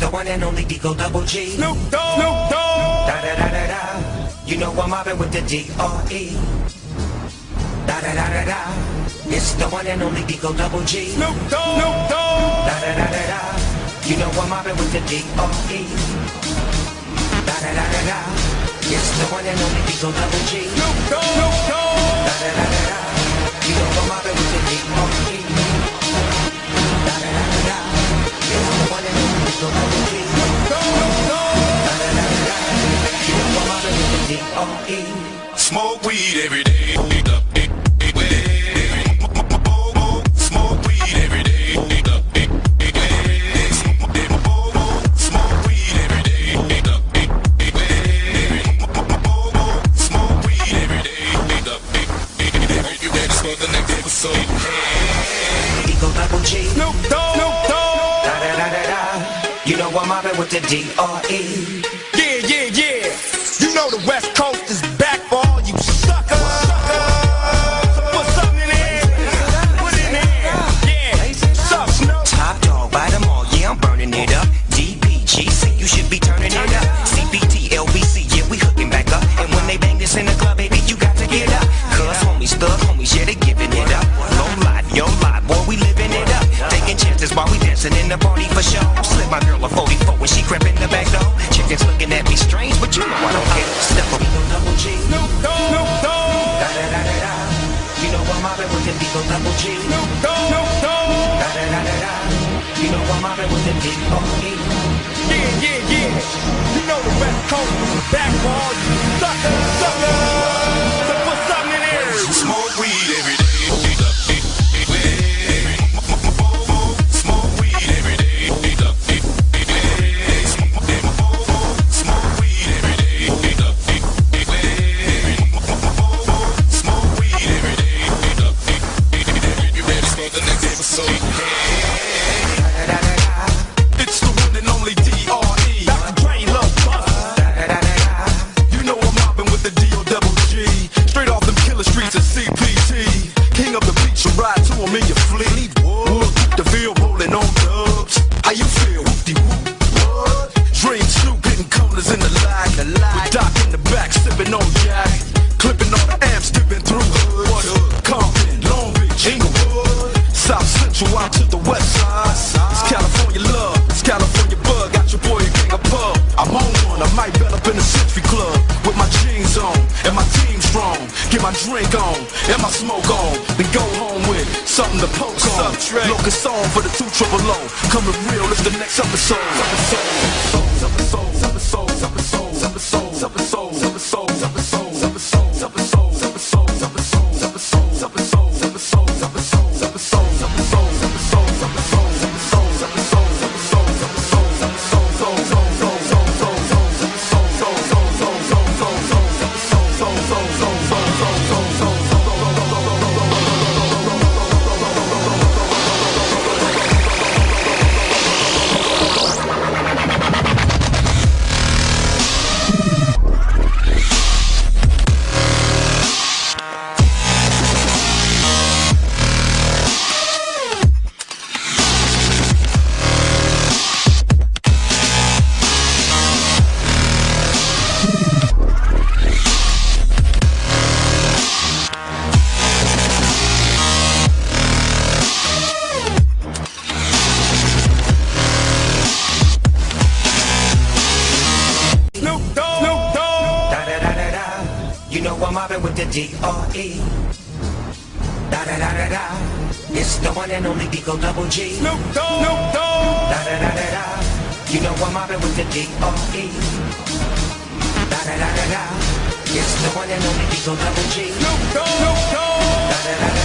the one and only Digo Double G. Snoop Dogg. Snoop Dogg. Da da da da da. You know I'm mobbing with the D.R.E. Da da da da da. It's the one and only Digo Double G. Snoop Dogg. Snoop Dogg. Da da da da da. You know I'm mobbing with the D.R.E. Da da da da da. It's the one and only Digo Double G. Snoop Dogg. Snoop Dogg. Da da da da da. You know I'm mobbing with the D.R.E. episode? weed every day. Snoop Dogg. Snoop Dogg. Da da da da da. You know I'm mobbing with the D.R.E. Yeah, yeah, yeah. You know the West Coast is we dancing in the party for show. Slip my girl a 44 when she crept in the back door. Chickens looking at me strange, but you know I don't care. Step up, double G. Snoop Dogg. Snoop Dogg. Da da da da da. You know I'm mobbing with the D-O double G. Snoop Dogg. Snoop Dogg. Da da da da da. You know I'm mobbing with the D.R.E. Yeah, yeah, yeah. You know the West Coast is back for so I'm on one, I might bet up in the Century Club. With my jeans on, and my team strong. Get my drink on, and my smoke on. Then go home with something to poke on. Locust song for the two triple O. Coming real, it's the next episode, So, so, so, so. You know I'm mobbing with the D.R.E. Da da da da da. It's the one and only D-O Double G. Snoop Dogg. Snoop Dogg. Da da da da da. You know I'm mobbing with the D.R.E. Da da da da da. It's the one and only Digo Double G. Snoop Dogg. Snoop Dogg. Da da da da.